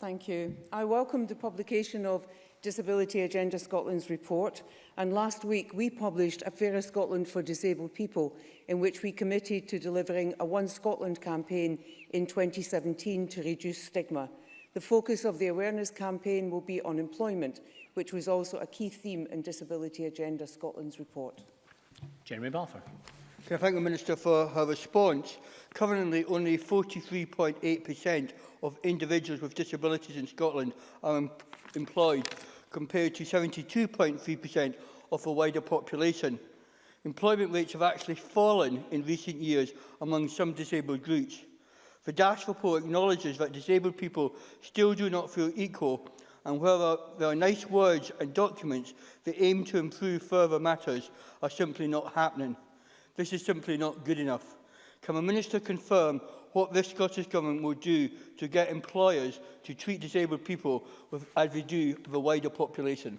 Thank you. I welcome the publication of Disability Agenda Scotland's report, and last week we published A Fairer Scotland for Disabled People, in which we committed to delivering a One Scotland campaign in 2017 to reduce stigma. The focus of the awareness campaign will be on employment, which was also a key theme in Disability Agenda Scotland's report. Jeremy Balfour. Can I thank the Minister for her response? Currently, only 43.8% of individuals with disabilities in Scotland are employed, compared to 72.3% of the wider population. Employment rates have actually fallen in recent years among some disabled groups. The DASH report acknowledges that disabled people still do not feel equal and where there are nice words and documents that aim to improve further matters are simply not happening. This is simply not good enough. Can the Minister confirm what this Scottish Government will do to get employers to treat disabled people with, as they do the wider population.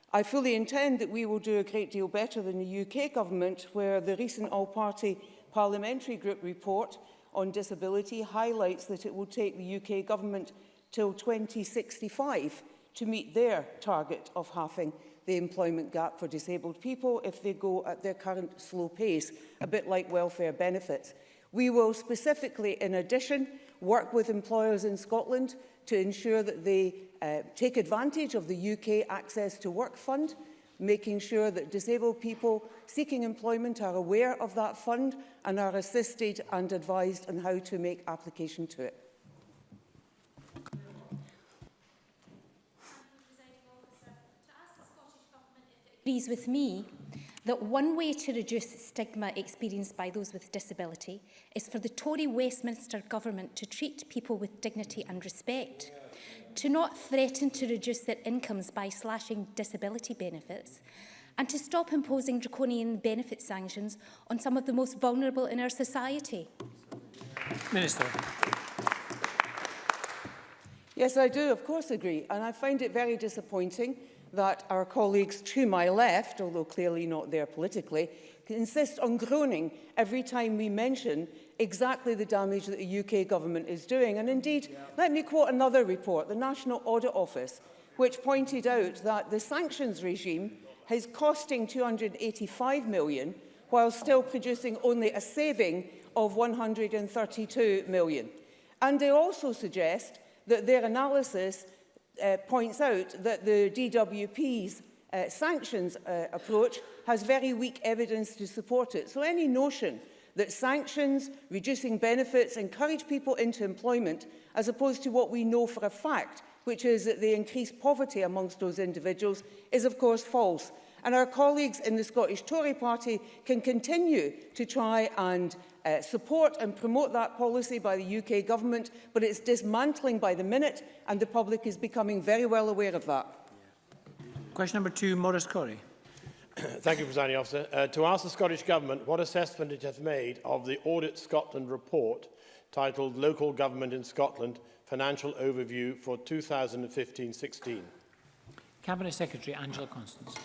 I fully intend that we will do a great deal better than the UK government, where the recent all-party parliamentary group report on disability highlights that it will take the UK government till 2065 to meet their target of halving the employment gap for disabled people if they go at their current slow pace, a bit like welfare benefits. We will specifically, in addition, work with employers in Scotland to ensure that they uh, take advantage of the UK Access to Work Fund, making sure that disabled people seeking employment are aware of that fund and are assisted and advised on how to make application to it. agrees with me that one way to reduce stigma experienced by those with disability is for the Tory Westminster government to treat people with dignity and respect, to not threaten to reduce their incomes by slashing disability benefits, and to stop imposing draconian benefit sanctions on some of the most vulnerable in our society. Minister. Yes, I do, of course, agree. And I find it very disappointing that our colleagues to my left, although clearly not there politically, insist on groaning every time we mention exactly the damage that the UK government is doing. And indeed, yeah. let me quote another report, the National Audit Office, which pointed out that the sanctions regime is costing 285 million while still producing only a saving of 132 million. And they also suggest that their analysis Uh, points out that the DWP's uh, sanctions uh, approach has very weak evidence to support it. So any notion that sanctions, reducing benefits, encourage people into employment, as opposed to what we know for a fact, which is that they increase poverty amongst those individuals, is of course false. And our colleagues in the Scottish Tory party can continue to try and uh, support and promote that policy by the UK government, but it's dismantling by the minute and the public is becoming very well aware of that. Question number two, Maurice Corey. Thank you, Presiding Officer. Uh, to ask the Scottish Government what assessment it has made of the Audit Scotland report titled Local Government in Scotland Financial Overview for 2015-16. Cabinet Secretary Angela Constance.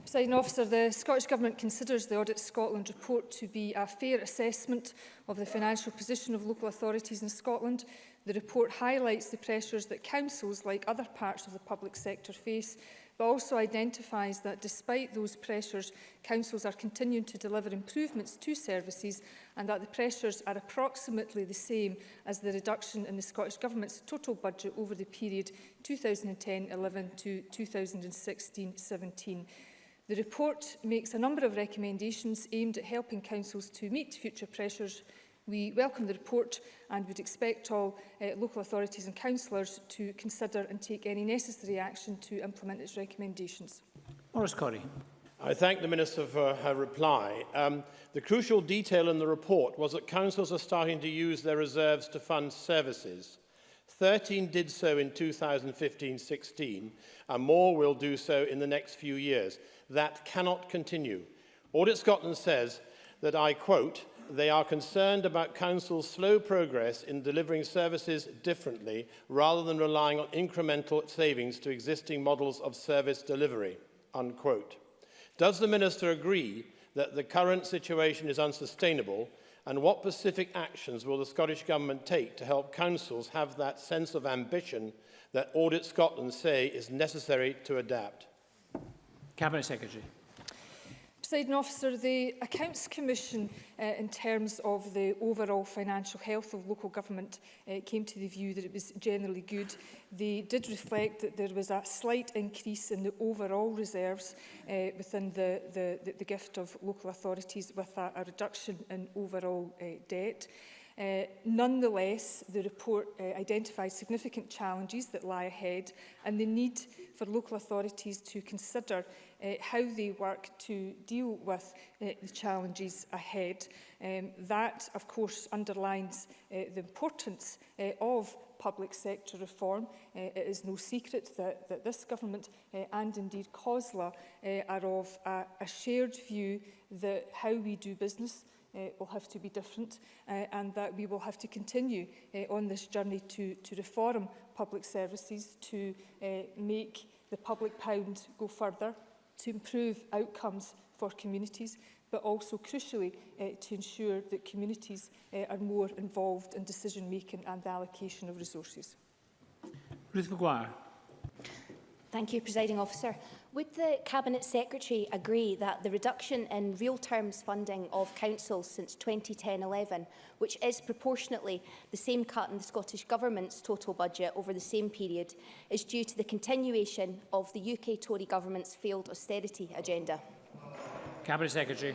Presiding officer, the Scottish Government considers the Audit Scotland report to be a fair assessment of the financial position of local authorities in Scotland. The report highlights the pressures that councils, like other parts of the public sector, face, but also identifies that despite those pressures, councils are continuing to deliver improvements to services and that the pressures are approximately the same as the reduction in the Scottish Government's total budget over the period 2010-11 to 2016-17. The report makes a number of recommendations aimed at helping councils to meet future pressures. We welcome the report and would expect all uh, local authorities and councillors to consider and take any necessary action to implement its recommendations. Morris Corey. I thank the Minister for her reply. Um, the crucial detail in the report was that councils are starting to use their reserves to fund services. 13 did so in 2015-16 and more will do so in the next few years. That cannot continue. Audit Scotland says that, I quote, they are concerned about Council's slow progress in delivering services differently rather than relying on incremental savings to existing models of service delivery, unquote. Does the Minister agree that the current situation is unsustainable and what specific actions will the Scottish Government take to help councils have that sense of ambition that Audit Scotland say is necessary to adapt? Cabinet Secretary. Presiding officer, the Accounts Commission uh, in terms of the overall financial health of local government uh, came to the view that it was generally good. They did reflect that there was a slight increase in the overall reserves uh, within the, the, the, the gift of local authorities with a, a reduction in overall uh, debt. Uh, nonetheless, the report uh, identifies significant challenges that lie ahead and the need for local authorities to consider uh, how they work to deal with uh, the challenges ahead. Um, that, of course, underlines uh, the importance uh, of public sector reform. Uh, it is no secret that, that this government uh, and indeed COSLA uh, are of a, a shared view that how we do business uh, will have to be different uh, and that we will have to continue uh, on this journey to, to reform public services, to uh, make the public pound go further, to improve outcomes for communities, but also crucially uh, to ensure that communities uh, are more involved in decision making and the allocation of resources. Ruth McGuire. Thank you, Presiding Officer. Would the Cabinet Secretary agree that the reduction in real terms funding of councils since 2010-11, which is proportionately the same cut in the Scottish Government's total budget over the same period, is due to the continuation of the UK Tory Government's failed austerity agenda? Cabinet Secretary.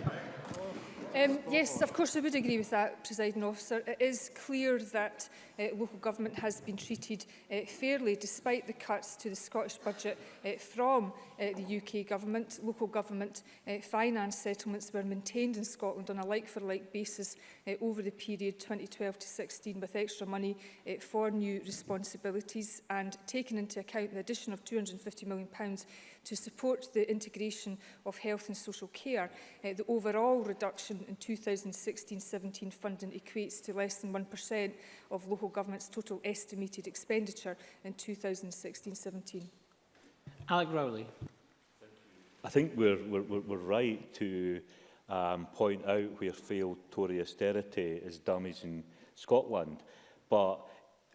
Um, yes, of course I would agree with that, presiding officer. It is clear that uh, local government has been treated uh, fairly despite the cuts to the Scottish budget uh, from uh, the UK government. Local government uh, finance settlements were maintained in Scotland on a like-for-like -like basis uh, over the period 2012 to 16 with extra money uh, for new responsibilities and taking into account the addition of £250 million pounds to support the integration of health and social care. Uh, the overall reduction in 2016-17 funding equates to less than 1% of local government's total estimated expenditure in 2016-17. Alec Rowley. I think we're, we're, we're right to um, point out where failed Tory austerity is damaging Scotland. But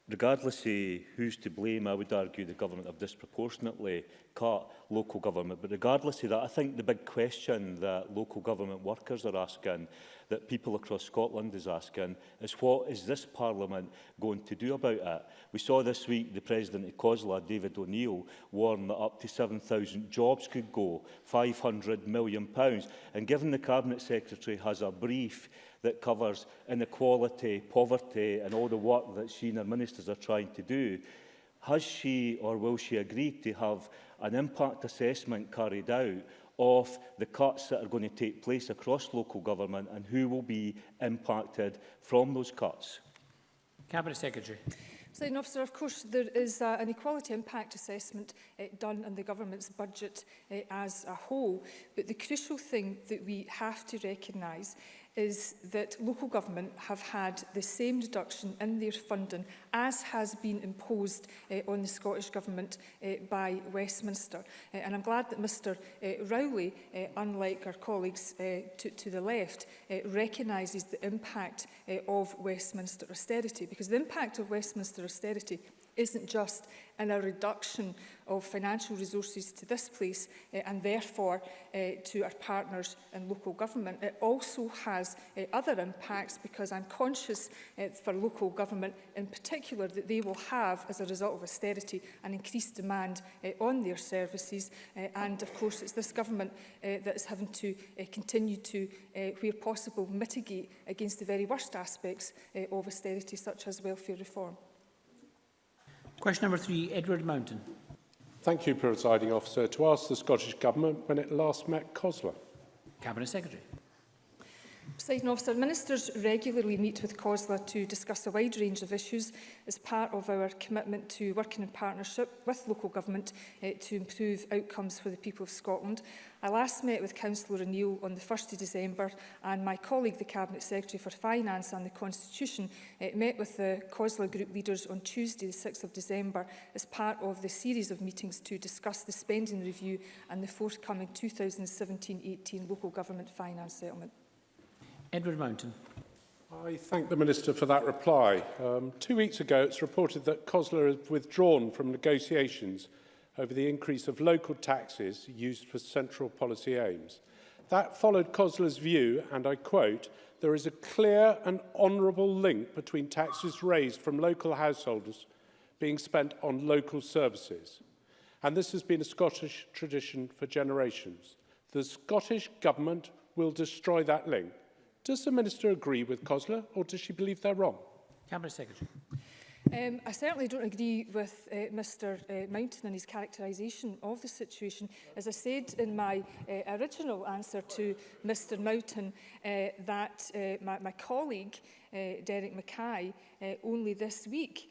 regardless of who's to blame, I would argue the government have disproportionately cut local government. But regardless of that, I think the big question that local government workers are asking that people across Scotland is asking is what is this Parliament going to do about it? We saw this week the President of COSLA, David O'Neill, warn that up to 7,000 jobs could go, £500 million. Pounds. And given the Cabinet Secretary has a brief that covers inequality, poverty and all the work that she and her ministers are trying to do, has she or will she agree to have an impact assessment carried out of the cuts that are going to take place across local government and who will be impacted from those cuts? Cabinet Secretary. President officer, of course, there is uh, an equality impact assessment uh, done in the government's budget uh, as a whole, but the crucial thing that we have to recognise is that local government have had the same deduction in their funding as has been imposed uh, on the Scottish Government uh, by Westminster. Uh, and I'm glad that Mr uh, Rowley, uh, unlike our colleagues uh, to, to the left, uh, recognises the impact uh, of Westminster austerity, because the impact of Westminster austerity isn't just in a reduction of financial resources to this place uh, and therefore uh, to our partners in local government. It also has uh, other impacts because I'm conscious uh, for local government in particular that they will have as a result of austerity an increased demand uh, on their services uh, and of course it's this government uh, that is having to uh, continue to uh, where possible mitigate against the very worst aspects uh, of austerity such as welfare reform. Question number three, Edward Mountain. Thank you, Presiding Officer. To ask the Scottish Government when it last met COSLA. Cabinet Secretary. Presiding officer, ministers regularly meet with COSLA to discuss a wide range of issues as part of our commitment to working in partnership with local government eh, to improve outcomes for the people of Scotland. I last met with Councillor O'Neill on the 1st of December and my colleague, the Cabinet Secretary for Finance and the Constitution, eh, met with the COSLA group leaders on Tuesday, the 6th of December, as part of the series of meetings to discuss the spending review and the forthcoming 2017-18 local government finance settlement. Edward Mountain. I thank the Minister for that reply. Um, two weeks ago, it's reported that COSLA has withdrawn from negotiations over the increase of local taxes used for central policy aims. That followed COSLA's view, and I quote, there is a clear and honourable link between taxes raised from local householders being spent on local services. And this has been a Scottish tradition for generations. The Scottish Government will destroy that link Does the Minister agree with COSLA or does she believe they're wrong? Cabinet Secretary. Um, I certainly don't agree with uh, Mr uh, Mountain and his characterisation of the situation. As I said in my uh, original answer to Mr Mountain, uh, that uh, my, my colleague, uh, Derek Mackay, uh, only this week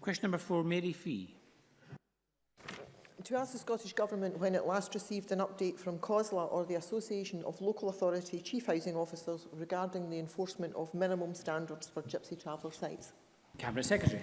Question number four, Mary Fee. To ask the Scottish Government when it last received an update from COSLA or the Association of Local Authority Chief Housing Officers regarding the enforcement of minimum standards for gypsy traveller sites. Cabinet Secretary.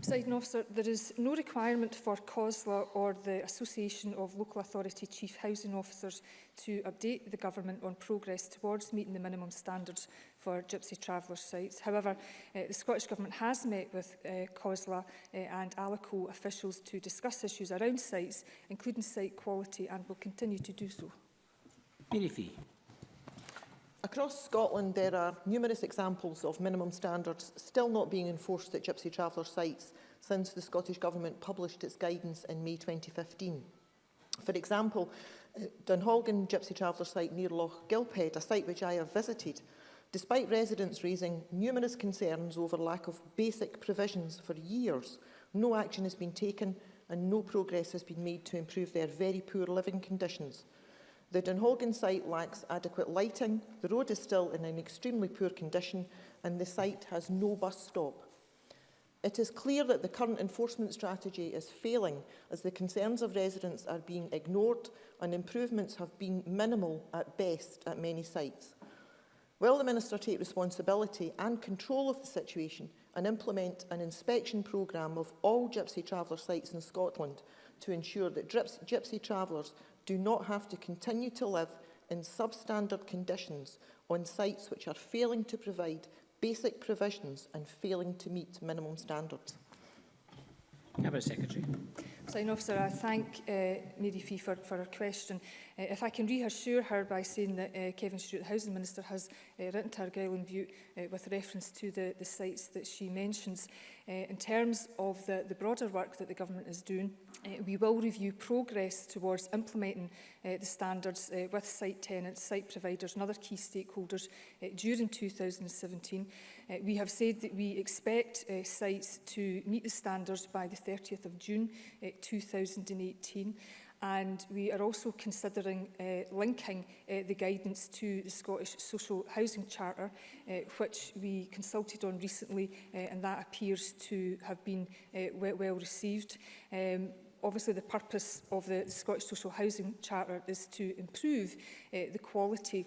Presiding officer, there is no requirement for COSLA or the Association of Local Authority Chief Housing Officers to update the government on progress towards meeting the minimum standards for gypsy traveller sites. However, uh, the Scottish Government has met with uh, COSLA uh, and Alico officials to discuss issues around sites, including site quality, and will continue to do so. Mary Across Scotland, there are numerous examples of minimum standards still not being enforced at Gypsy Traveller sites since the Scottish Government published its guidance in May 2015. For example, Dunholgan Gypsy Traveller site near Loch Gilphead, a site which I have visited, despite residents raising numerous concerns over lack of basic provisions for years, no action has been taken and no progress has been made to improve their very poor living conditions. The Dunhogan site lacks adequate lighting, the road is still in an extremely poor condition and the site has no bus stop. It is clear that the current enforcement strategy is failing as the concerns of residents are being ignored and improvements have been minimal at best at many sites. Will the Minister take responsibility and control of the situation and implement an inspection programme of all Gypsy Traveller sites in Scotland to ensure that Gypsy Travellers do not have to continue to live in substandard conditions on sites which are failing to provide basic provisions and failing to meet minimum standards? Cabinet Secretary. Officer, I thank uh, Mary Fee for, for her question. Uh, if I can reassure her by saying that uh, Kevin Stewart, the Housing Minister, has uh, written to Argyll and Butte uh, with reference to the, the sites that she mentions. Uh, in terms of the, the broader work that the government is doing, uh, we will review progress towards implementing uh, the standards uh, with site tenants, site providers and other key stakeholders uh, during 2017. Uh, we have said that we expect uh, sites to meet the standards by the 30th of June uh, 2018 and we are also considering uh, linking uh, the guidance to the Scottish Social Housing Charter, uh, which we consulted on recently, uh, and that appears to have been uh, well, well received. Um, obviously the purpose of the, the Scottish Social Housing Charter is to improve uh, the quality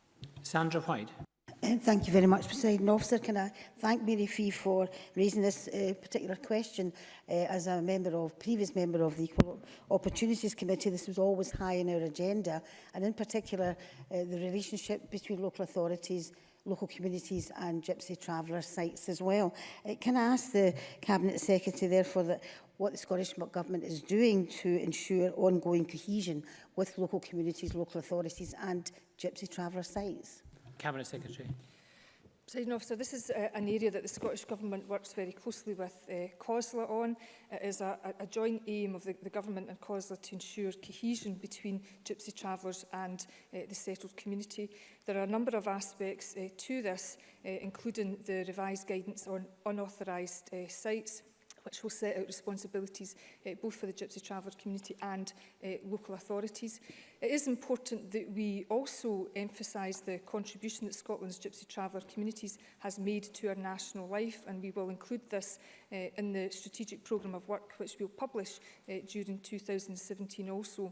Sandra White. Thank you very much, President Officer. Can I thank Mary Fee for raising this uh, particular question uh, as a member of, previous member of the Equal Opportunities Committee. This was always high on our agenda, and in particular, uh, the relationship between local authorities local communities and gypsy traveller sites as well. Uh, can I ask the Cabinet Secretary therefore that what the Scottish Government is doing to ensure ongoing cohesion with local communities, local authorities and gypsy traveller sites? Cabinet Secretary. President Officer, this is uh, an area that the Scottish Government works very closely with uh, COSLA on. It is a, a joint aim of the, the Government and COSLA to ensure cohesion between Gypsy travellers and uh, the settled community. There are a number of aspects uh, to this, uh, including the revised guidance on unauthorised uh, sites, which will set out responsibilities uh, both for the Gypsy Traveller community and uh, local authorities. It is important that we also emphasise the contribution that Scotland's Gypsy Traveller communities has made to our national life and we will include this uh, in the strategic programme of work which we'll publish uh, during 2017 also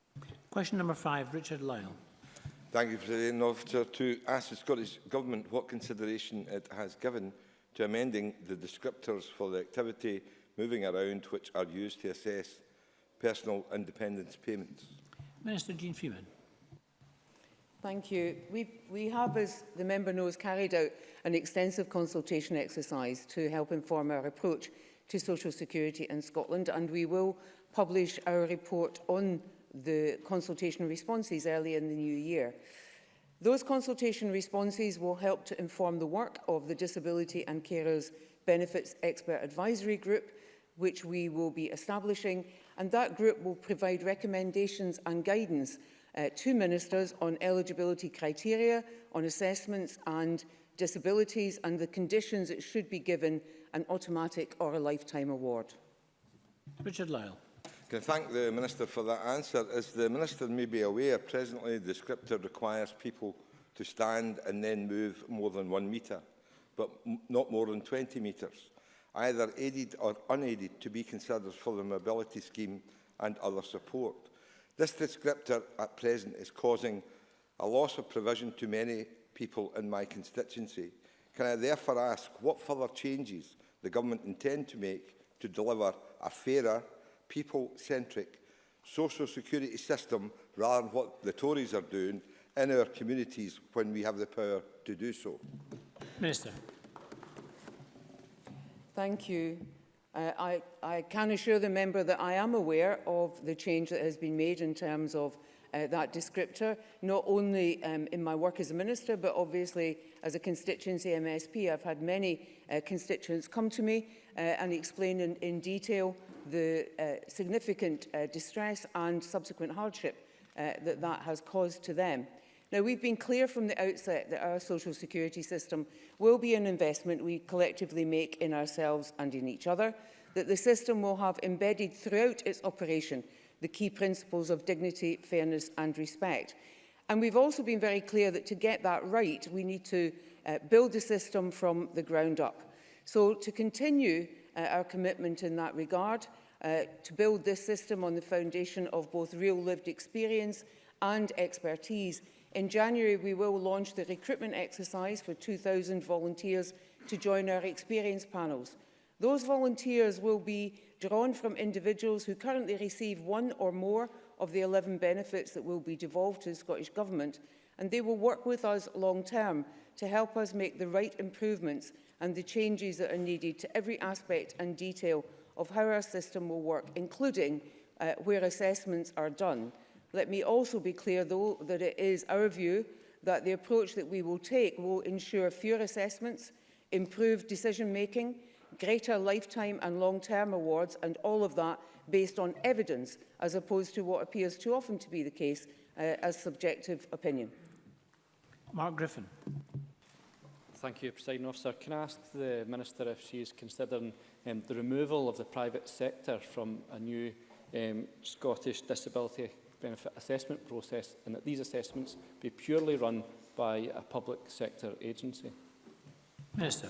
Question number five, Richard Lyle. Thank you, President Officer. To ask the Scottish Government what consideration it has given to amending the descriptors for the activity moving around which are used to assess personal independence payments. Minister Jean Freeman. Thank you. We, we have, as the member knows, carried out an extensive consultation exercise to help inform our approach to social security in Scotland, and we will publish our report on the consultation responses early in the new year. Those consultation responses will help to inform the work of the Disability and Carers Benefits Expert Advisory Group, which we will be establishing, and that group will provide recommendations and guidance uh, to ministers on eligibility criteria, on assessments and disabilities, and the conditions it should be given an automatic or a lifetime award. Richard Lyle. Can I thank the Minister for that answer? As the Minister may be aware, presently the scripture requires people to stand and then move more than one metre, but not more than 20 metres, either aided or unaided to be considered for the mobility scheme and other support. This descriptor at present is causing a loss of provision to many people in my constituency. Can I therefore ask what further changes the Government intend to make to deliver a fairer people-centric social security system rather than what the Tories are doing in our communities when we have the power to do so. Minister. Thank you. Uh, I, I can assure the member that I am aware of the change that has been made in terms of uh, that descriptor, not only um, in my work as a minister, but obviously as a constituency MSP. I've had many uh, constituents come to me uh, and explain in, in detail the uh, significant uh, distress and subsequent hardship uh, that that has caused to them. Now, we've been clear from the outset that our social security system will be an investment we collectively make in ourselves and in each other, that the system will have embedded throughout its operation the key principles of dignity, fairness and respect. And we've also been very clear that to get that right, we need to uh, build the system from the ground up. So to continue uh, our commitment in that regard uh, to build this system on the foundation of both real lived experience and expertise. In January, we will launch the recruitment exercise for 2,000 volunteers to join our experience panels. Those volunteers will be drawn from individuals who currently receive one or more of the 11 benefits that will be devolved to the Scottish Government and they will work with us long term to help us make the right improvements and the changes that are needed to every aspect and detail of how our system will work, including uh, where assessments are done. Let me also be clear, though, that it is our view that the approach that we will take will ensure fewer assessments, improved decision-making, greater lifetime and long-term awards, and all of that based on evidence, as opposed to what appears too often to be the case uh, as subjective opinion. Mark Griffin. Thank you, President Officer. Can I ask the Minister if she is considering um, the removal of the private sector from a new um, Scottish disability benefit assessment process and that these assessments be purely run by a public sector agency? Minister.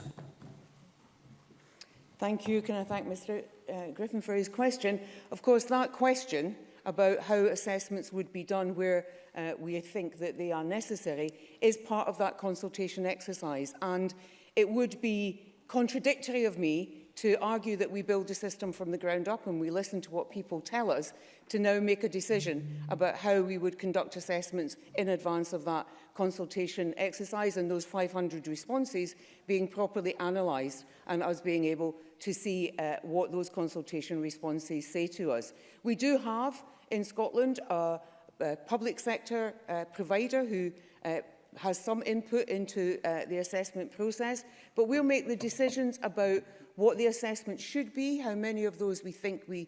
Thank you. Can I thank Mr uh, Griffin for his question? Of course, that question about how assessments would be done where uh, we think that they are necessary is part of that consultation exercise. And it would be contradictory of me to argue that we build a system from the ground up and we listen to what people tell us to now make a decision about how we would conduct assessments in advance of that consultation exercise and those 500 responses being properly analysed and us being able to see uh, what those consultation responses say to us. We do have in Scotland a, a public sector uh, provider who uh, has some input into uh, the assessment process, but we'll make the decisions about what the assessment should be, how many of those we think we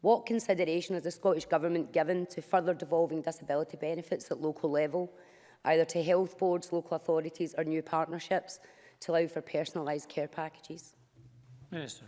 What consideration has the Scottish Government given to further devolving disability benefits at local level, either to health boards, local authorities or new partnerships, to allow for personalised care packages? Minister.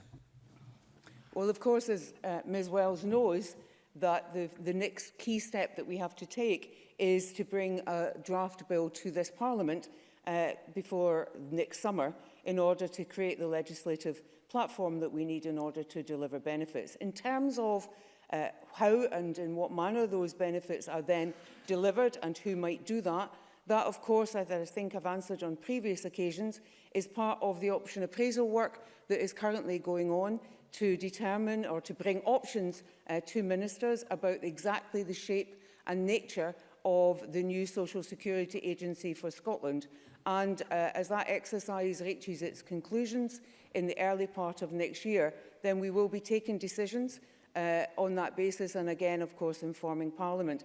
Well, of course, as uh, Ms Wells knows, that the, the next key step that we have to take is to bring a draft bill to this Parliament uh, before next summer in order to create the legislative platform that we need in order to deliver benefits. In terms of uh, how and in what manner those benefits are then delivered and who might do that, that of course, as I think I've answered on previous occasions, is part of the option appraisal work that is currently going on to determine or to bring options uh, to ministers about exactly the shape and nature of the new Social Security Agency for Scotland. And uh, as that exercise reaches its conclusions in the early part of next year, then we will be taking decisions uh, on that basis and again, of course, informing Parliament.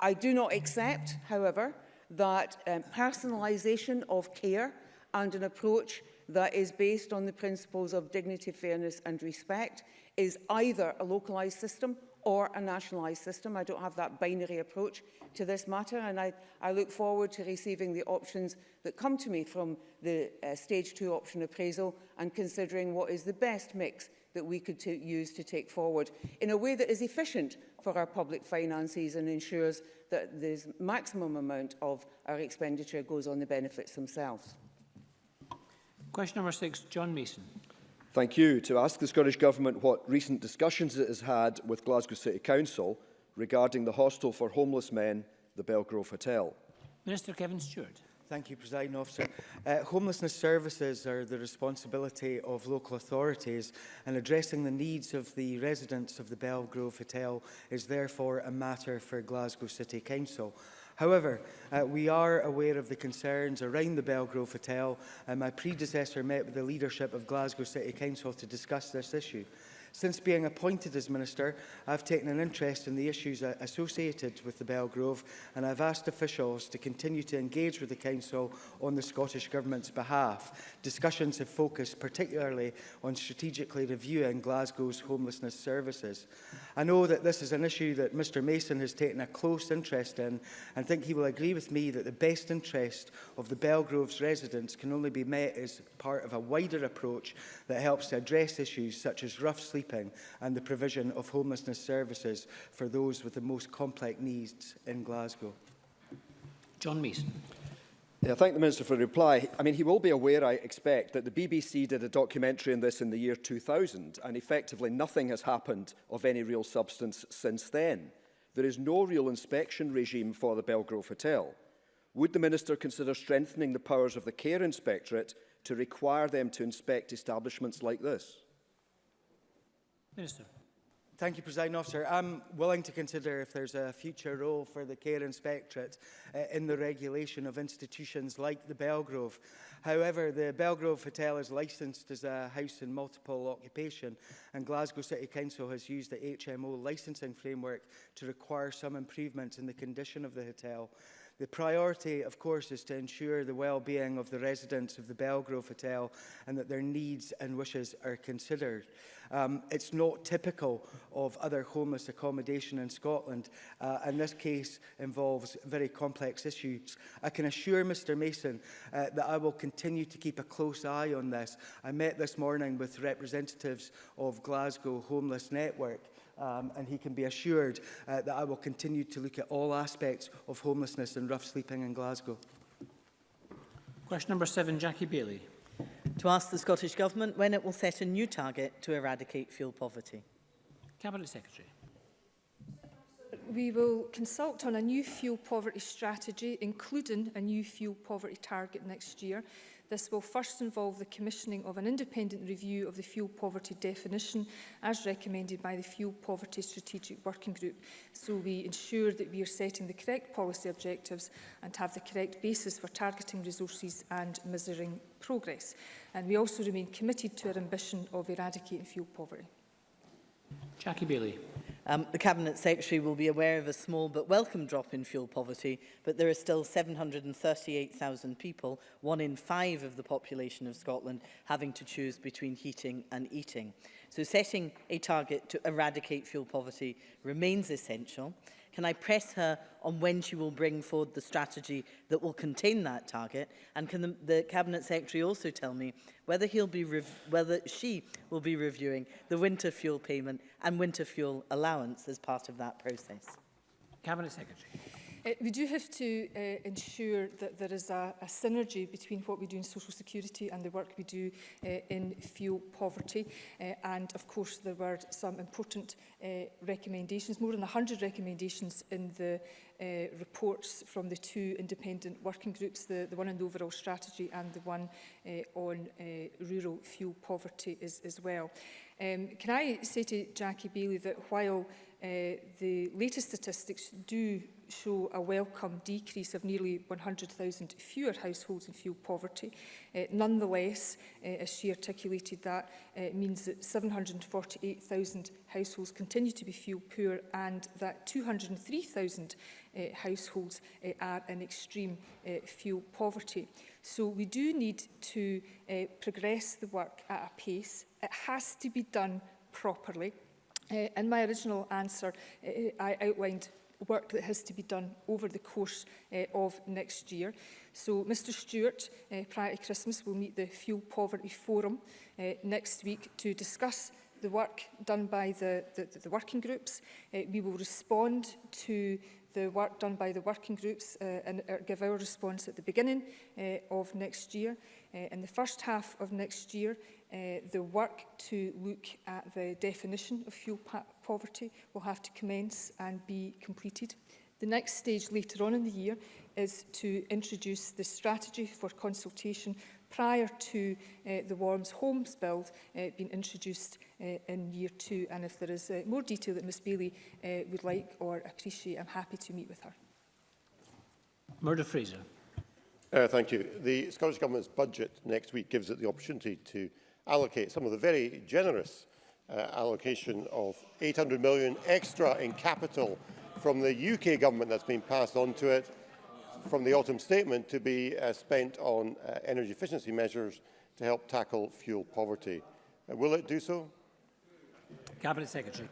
I, do not accept, however, that um, personalisation of care and an approach that is based on the principles of dignity, fairness and respect is either a localised system or a nationalised system. I don't have that binary approach to this matter and I, I look forward to receiving the options that come to me from the uh, stage two option appraisal and considering what is the best mix that we could use to take forward in a way that is efficient for our public finances and ensures that the maximum amount of our expenditure goes on the benefits themselves. Question number six, John Mason. Thank you. To ask the Scottish Government what recent discussions it has had with Glasgow City Council regarding the hostel for homeless men, the Belgrove Hotel. Minister Kevin Stewart. Thank you, President Officer. Uh, homelessness services are the responsibility of local authorities and addressing the needs of the residents of the Belgrove Hotel is therefore a matter for Glasgow City Council. However, uh, we are aware of the concerns around the Belgrove Hotel. and my predecessor met with the leadership of Glasgow City Council to discuss this issue. Since being appointed as Minister, I've taken an interest in the issues associated with the Belgrove and I've asked officials to continue to engage with the Council on the Scottish Government's behalf. Discussions have focused particularly on strategically reviewing Glasgow's homelessness services. I know that this is an issue that Mr Mason has taken a close interest in and think he will agree with me that the best interest of the Belgrove's residents can only be met as part of a wider approach that helps to address issues such as rough sleeping and the provision of homelessness services for those with the most complex needs in Glasgow. John Meason. Yeah, I thank the Minister for the reply. I mean, he will be aware, I expect, that the BBC did a documentary on this in the year 2000, and effectively nothing has happened of any real substance since then. There is no real inspection regime for the Belgrove Hotel. Would the Minister consider strengthening the powers of the Care Inspectorate to require them to inspect establishments like this? Minister. Thank you, President Officer. I'm willing to consider if there's a future role for the Care Inspectorate uh, in the regulation of institutions like the Belgrove. However, the Belgrove Hotel is licensed as a house in multiple occupation and Glasgow City Council has used the HMO licensing framework to require some improvements in the condition of the hotel. The priority, of course, is to ensure the well-being of the residents of the Belgrove Hotel and that their needs and wishes are considered. Um, it's not typical of other homeless accommodation in Scotland, uh, and this case involves very complex issues. I can assure Mr Mason uh, that I will continue to keep a close eye on this. I met this morning with representatives of Glasgow Homeless Network um, and he can be assured uh, that I will continue to look at all aspects of homelessness and rough sleeping in Glasgow. Question number seven, Jackie Bailey. To ask the Scottish Government when it will set a new target to eradicate fuel poverty. Cabinet Secretary. We will consult on a new fuel poverty strategy, including a new fuel poverty target next year. This will first involve the commissioning of an independent review of the fuel poverty definition as recommended by the Fuel Poverty Strategic Working Group so we ensure that we are setting the correct policy objectives and have the correct basis for targeting resources and measuring progress. And we also remain committed to our ambition of eradicating fuel poverty. Jackie Bailey. Um, the Cabinet Secretary will be aware of a small but welcome drop in fuel poverty, but there are still 738,000 people, one in five of the population of Scotland, having to choose between heating and eating. So setting a target to eradicate fuel poverty remains essential. Can I press her on when she will bring forward the strategy that will contain that target? And can the, the Cabinet Secretary also tell me whether, he'll be whether she will be reviewing the winter fuel payment and winter fuel allowance as part of that process? Cabinet Secretary. Uh, we do have to uh, ensure that there is a, a synergy between what we do in social security and the work we do uh, in fuel poverty. Uh, and of course, there were some important uh, recommendations, more than 100 recommendations in the uh, reports from the two independent working groups, the, the one on the overall strategy and the one uh, on uh, rural fuel poverty as, as well. Uh, Um, can I say to Jackie Bailey that while uh, the latest statistics do show a welcome decrease of nearly 100,000 fewer households in fuel poverty. Uh, nonetheless, uh, as she articulated that, uh, it means that 748,000 households continue to be fuel poor and that 203,000 uh, households uh, are in extreme uh, fuel poverty. So we do need to uh, progress the work at a pace. It has to be done properly. Uh, in my original answer, uh, I outlined work that has to be done over the course uh, of next year. So Mr Stewart, uh, prior to Christmas, will meet the Fuel Poverty Forum uh, next week to discuss the work done by the, the, the working groups. Uh, we will respond to the work done by the working groups uh, and uh, give our response at the beginning uh, of next year. Uh, in the first half of next year, uh, the work to look at the definition of fuel poverty will have to commence and be completed. The next stage later on in the year is to introduce the strategy for consultation prior to uh, the Worms Homes Bill uh, being introduced uh, in year two. And if there is uh, more detail that Ms Bailey uh, would like or appreciate, I'm happy to meet with her. Murder Fraser. Uh, thank you. The Scottish Government's budget next week gives it the opportunity to allocate some of the very generous uh, allocation of 800 million extra in capital from the UK government that's been passed on to it from the autumn statement to be uh, spent on uh, energy efficiency measures to help tackle fuel poverty. Uh, will it do so? Cabinet Secretary.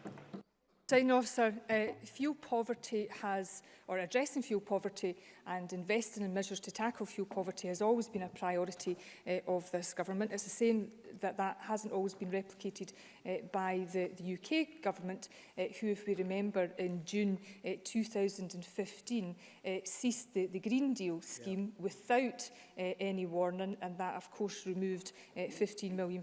Presiding Officer, uh, fuel poverty has, or addressing fuel poverty and investing in measures to tackle fuel poverty has always been a priority uh, of this government. It's the same that that hasn't always been replicated uh, by the, the UK government, uh, who, if we remember, in June uh, 2015 uh, ceased the, the Green Deal scheme yeah. without uh, any warning, and that, of course, removed uh, £15 million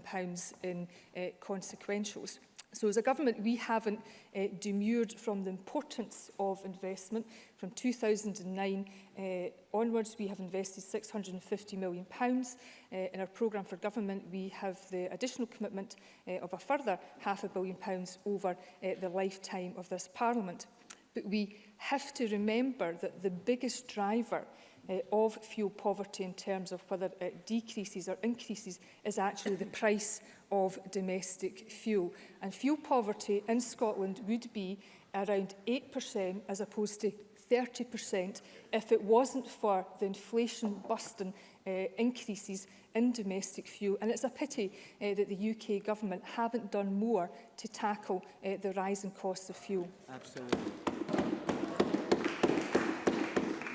in uh, consequentials. So as a government, we haven't uh, demurred from the importance of investment. From 2009 uh, eh, onwards, we have invested £650 million. Pounds. Uh, in our programme for government, we have the additional commitment uh, of a further half a billion pounds over uh, the lifetime of this Parliament. But we have to remember that the biggest driver uh, of fuel poverty in terms of whether it eh, decreases or increases is actually the price of domestic fuel. And fuel poverty in Scotland would be around 8% as opposed to 30% if it wasn't for the inflation busting uh, increases in domestic fuel. And it's a pity uh, that the UK government haven't done more to tackle uh, the rising costs of fuel. Absolutely.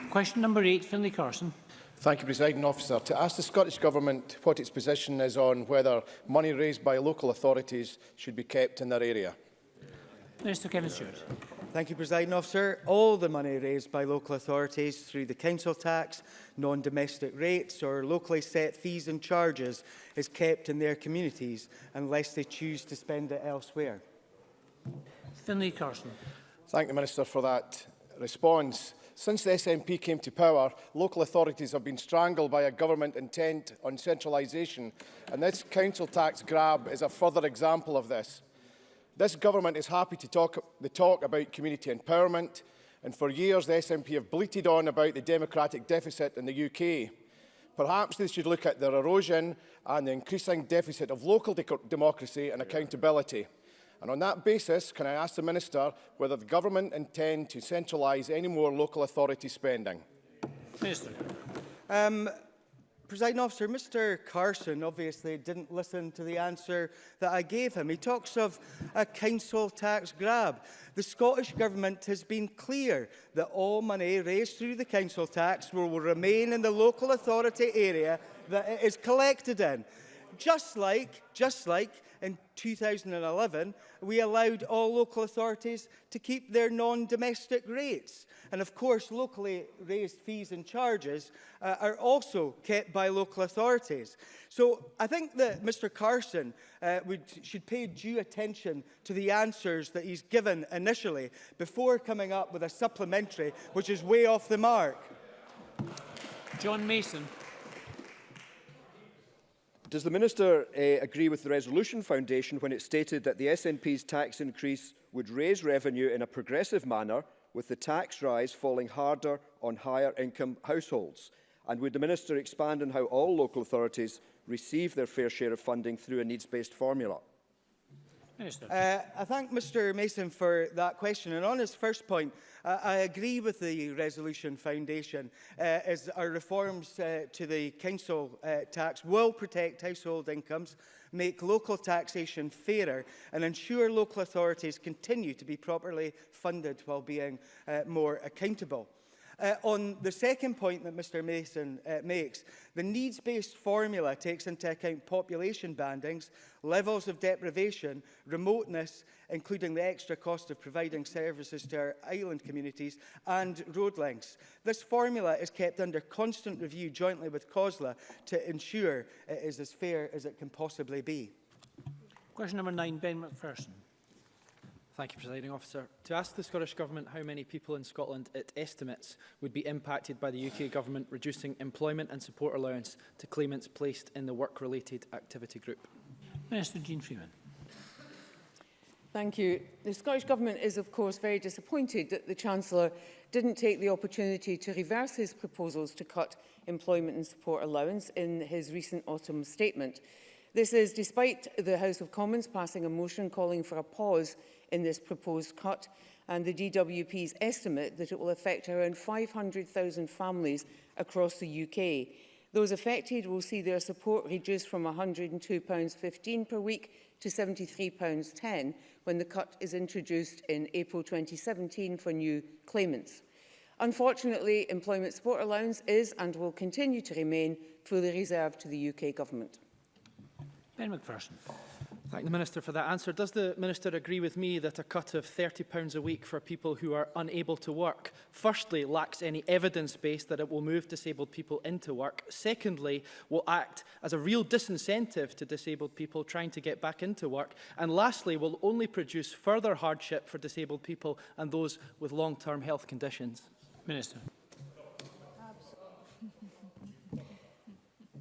Question number eight, Finlay Carson. Thank you, President Officer. To ask the Scottish Government what its position is on whether money raised by local authorities should be kept in their area. Minister Kevin Stewart. Thank you, President Officer. All the money raised by local authorities through the council tax, non-domestic rates or locally set fees and charges is kept in their communities unless they choose to spend it elsewhere. Finlay Carson. Thank the Minister for that response. Since the SNP came to power, local authorities have been strangled by a government intent on centralisation, and this council tax grab is a further example of this. This government is happy to talk the talk about community empowerment, and for years the SNP have bleated on about the democratic deficit in the UK. Perhaps they should look at their erosion and the increasing deficit of local de democracy and accountability. Yeah. And on that basis, can I ask the Minister whether the Government intend to centralise any more local authority spending? Minister. Um, President Officer, Mr Carson obviously didn't listen to the answer that I gave him. He talks of a council tax grab. The Scottish Government has been clear that all money raised through the council tax will, will remain in the local authority area that it is collected in. Just like, just like in 2011, we allowed all local authorities to keep their non-domestic rates. And of course, locally raised fees and charges uh, are also kept by local authorities. So I think that Mr Carson uh, would, should pay due attention to the answers that he's given initially before coming up with a supplementary which is way off the mark. John Mason. Does the Minister uh, agree with the Resolution Foundation when it stated that the SNP's tax increase would raise revenue in a progressive manner, with the tax rise falling harder on higher income households? And would the Minister expand on how all local authorities receive their fair share of funding through a needs-based formula? Minister. Uh, I thank Mr Mason for that question. And on his first point, uh, I agree with the Resolution Foundation uh, as our reforms uh, to the council uh, tax will protect household incomes, make local taxation fairer and ensure local authorities continue to be properly funded while being uh, more accountable. Uh, on the second point that Mr Mason uh, makes, the needs-based formula takes into account population bandings, levels of deprivation, remoteness, including the extra cost of providing services to our island communities, and road lengths. This formula is kept under constant review jointly with COSLA to ensure it is as fair as it can possibly be. Question number nine, Ben McPherson. Thank you, Presiding Officer. To ask the Scottish Government how many people in Scotland it estimates would be impacted by the UK Government reducing employment and support allowance to claimants placed in the work-related activity group. Minister Jean Freeman. Thank you. The Scottish Government is, of course, very disappointed that the Chancellor didn't take the opportunity to reverse his proposals to cut employment and support allowance in his recent autumn statement. This is despite the House of Commons passing a motion calling for a pause in this proposed cut, and the DWP's estimate that it will affect around 500,000 families across the UK. Those affected will see their support reduced from £102.15 per week to £73.10 when the cut is introduced in April 2017 for new claimants. Unfortunately, employment support allowance is and will continue to remain fully reserved to the UK Government. Ben McPherson. Thank the Minister for that answer. Does the Minister agree with me that a cut of £30 a week for people who are unable to work, firstly, lacks any evidence base that it will move disabled people into work, secondly, will act as a real disincentive to disabled people trying to get back into work, and lastly, will only produce further hardship for disabled people and those with long-term health conditions? Minister.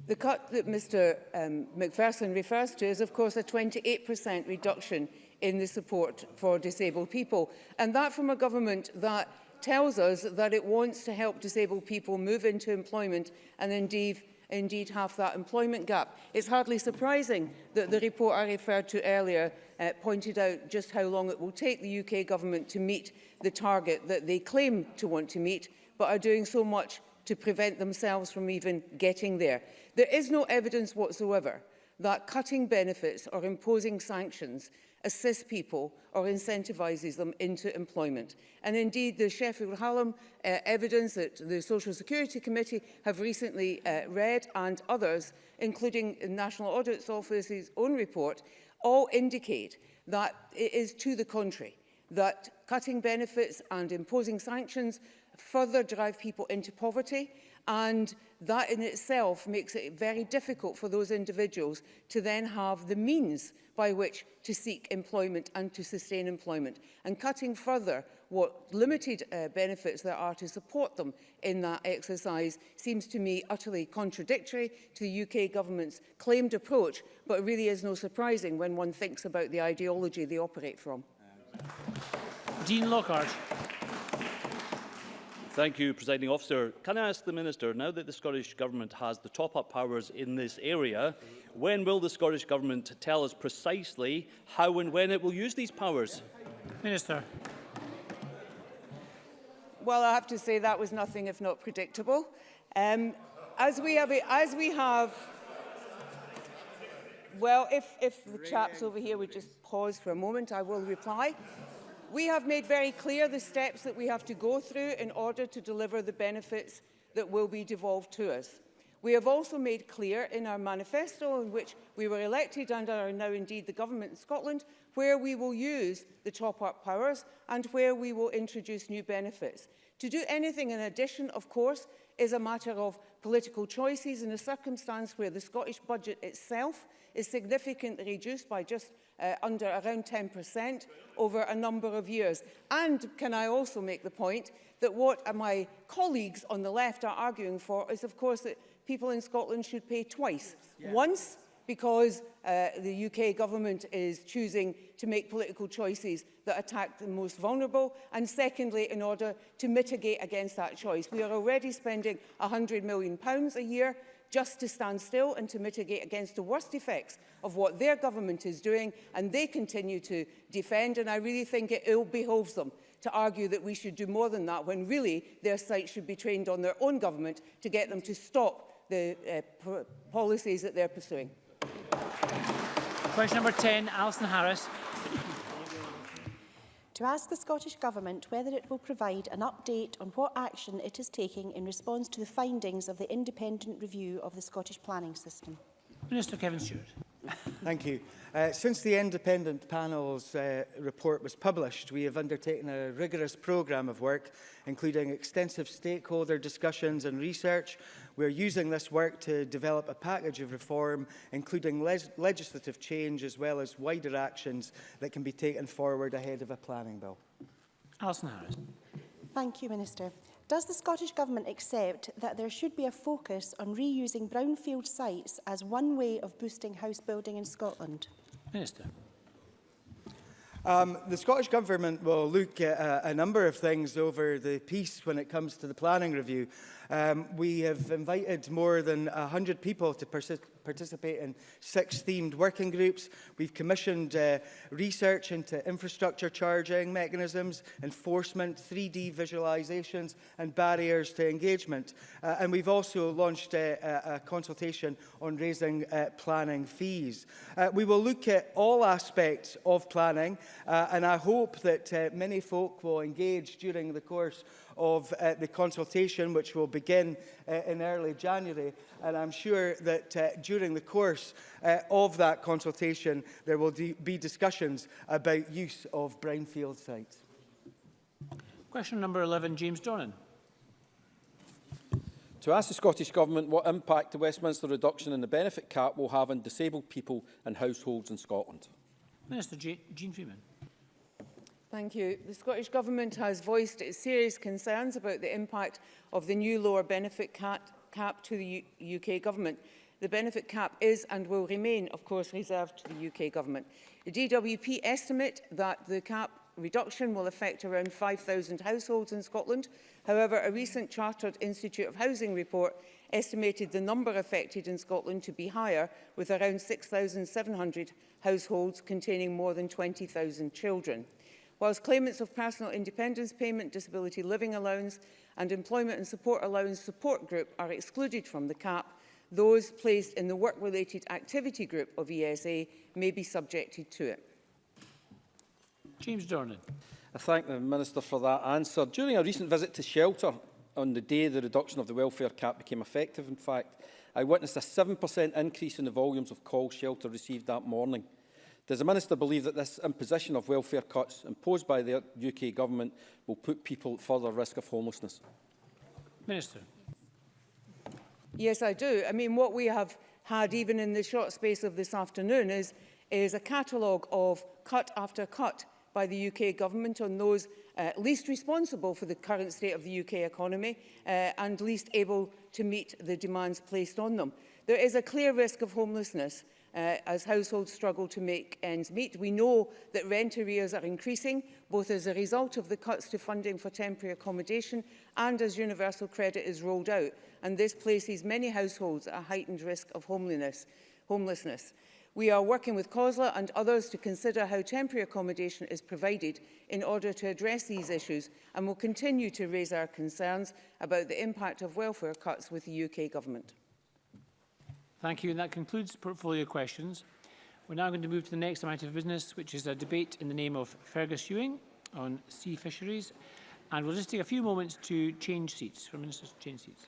The cut that Mr um, McPherson refers to is, of course, a 28% reduction in the support for disabled people. And that from a government that tells us that it wants to help disabled people move into employment and indeed, indeed have that employment gap. It's hardly surprising that the report I referred to earlier uh, pointed out just how long it will take the UK government to meet the target that they claim to want to meet, but are doing so much to prevent themselves from even getting there. There is no evidence whatsoever that cutting benefits or imposing sanctions assists people or incentivizes them into employment. And indeed, the Sheffield Hallam uh, evidence that the Social Security Committee have recently uh, read and others, including the National Audit Office's own report, all indicate that it is to the contrary, that cutting benefits and imposing sanctions further drive people into poverty and that in itself makes it very difficult for those individuals to then have the means by which to seek employment and to sustain employment and cutting further what limited uh, benefits there are to support them in that exercise seems to me utterly contradictory to the UK government's claimed approach but really is no surprising when one thinks about the ideology they operate from. Dean Lockhart. Thank you, Presiding Officer. Can I ask the Minister, now that the Scottish Government has the top-up powers in this area, when will the Scottish Government tell us precisely how and when it will use these powers? Minister. Well, I have to say that was nothing if not predictable. Um, as we have, as we have well, if, if the chaps over here would just pause for a moment, I will reply. We have made very clear the steps that we have to go through in order to deliver the benefits that will be devolved to us. We have also made clear in our manifesto in which we were elected and are now indeed the government in Scotland where we will use the top-up powers and where we will introduce new benefits. To do anything in addition, of course, is a matter of political choices in a circumstance where the Scottish budget itself is significantly reduced by just uh, under around 10% over a number of years. And can I also make the point that what my colleagues on the left are arguing for is, of course, that people in Scotland should pay twice. Yeah. Once because uh, the UK government is choosing to make political choices that attack the most vulnerable, and secondly, in order to mitigate against that choice. We are already spending £100 million a year just to stand still and to mitigate against the worst effects of what their government is doing and they continue to defend and I really think it ill behoves them to argue that we should do more than that when really their sight should be trained on their own government to get them to stop the uh, policies that they're pursuing. Question number 10, Alison Harris to ask the Scottish Government whether it will provide an update on what action it is taking in response to the findings of the independent review of the Scottish planning system. Minister Kevin Stewart. Thank you. Uh, since the independent panel's uh, report was published, we have undertaken a rigorous programme of work, including extensive stakeholder discussions and research. We're using this work to develop a package of reform, including le legislative change as well as wider actions that can be taken forward ahead of a planning bill. Alison Harris. Thank you, Minister. Does the Scottish Government accept that there should be a focus on reusing brownfield sites as one way of boosting house building in Scotland? Minister. Um, the Scottish Government will look at a, uh, a number of things over the piece when it comes to the planning review. Um, we have invited more than 100 people to participate in six themed working groups. We've commissioned uh, research into infrastructure charging mechanisms, enforcement, 3D visualizations and barriers to engagement. Uh, and we've also launched a, uh, a, a consultation on raising uh, planning fees. Uh, we will look at all aspects of planning uh, and I hope that uh, many folk will engage during the course of uh, the consultation which will begin uh, in early January. And I'm sure that uh, during the course uh, of that consultation, there will be discussions about use of brownfield sites. Question number 11, James Dornan. To ask the Scottish Government what impact the Westminster reduction in the benefit cap will have on disabled people and households in Scotland. Minister Jean Freeman. Thank you. The Scottish Government has voiced its serious concerns about the impact of the new lower benefit cap, cap to the U UK Government. The benefit cap is and will remain, of course, reserved to the UK Government. The DWP estimate that the cap reduction will affect around 5,000 households in Scotland. However, a recent Chartered Institute of Housing report estimated the number affected in Scotland to be higher, with around 6,700 households containing more than 20,000 children whilst claimants of personal independence payment, disability living allowance and employment and support allowance support group are excluded from the cap, those placed in the work-related activity group of ESA may be subjected to it. James Dornan. I thank the Minister for that answer. During a recent visit to shelter on the day the reduction of the welfare cap became effective, in fact, I witnessed a 7% increase in the volumes of calls shelter received that morning. Does the Minister believe that this imposition of welfare cuts imposed by the UK Government will put people at further risk of homelessness? Minister. Yes, I do. I mean, what we have had, even in the short space of this afternoon, is, is a catalogue of cut after cut by the UK government on those uh, least responsible for the current state of the UK economy uh, and least able to meet the demands placed on them. There is a clear risk of homelessness uh, as households struggle to make ends meet. We know that rent arrears are increasing, both as a result of the cuts to funding for temporary accommodation and as universal credit is rolled out, and this places many households at a heightened risk of homelessness. homelessness. We are working with COSLA and others to consider how temporary accommodation is provided in order to address these issues and will continue to raise our concerns about the impact of welfare cuts with the UK Government. Thank you, and that concludes portfolio questions. We're now going to move to the next item of business, which is a debate in the name of Fergus Ewing on sea fisheries. And we'll just take a few moments to change seats, for ministers to change seats.